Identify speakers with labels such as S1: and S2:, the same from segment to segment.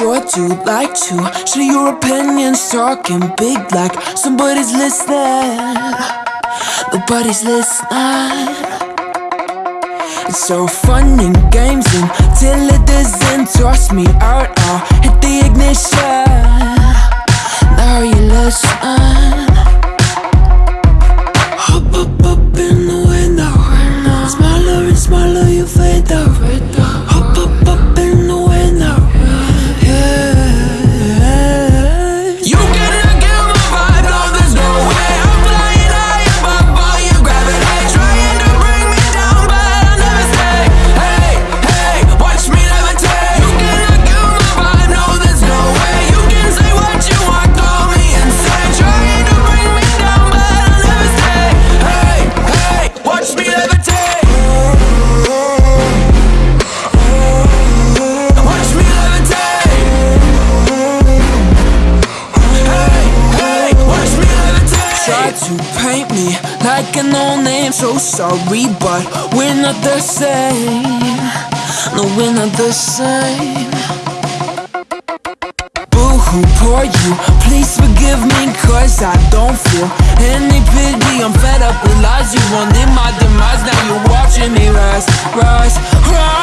S1: sure to like to share your opinions, talking big like somebody's listening. Nobody's listening. It's so fun and games until it doesn't toss me out. I'll hit the ignition. own name So sorry, but we're not the same. No, we're not the same. Boo-hoo, poor you Please forgive me, cause I don't feel any pity. I'm fed up with lies, you wanted my demise. Now you're watching me rise, rise, rise.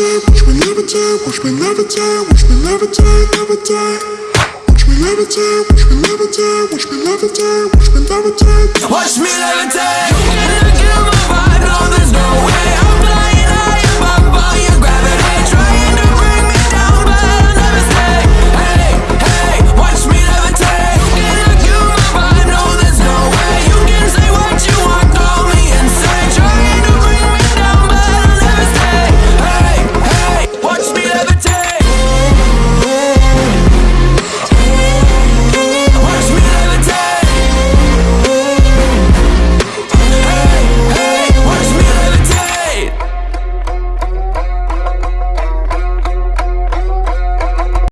S1: watch me levitate, watch me levitate, watch me levitate, levitate.
S2: Watch me levitate, watch me levitate, watch me levitate, watch me levitate. Watch me levitate.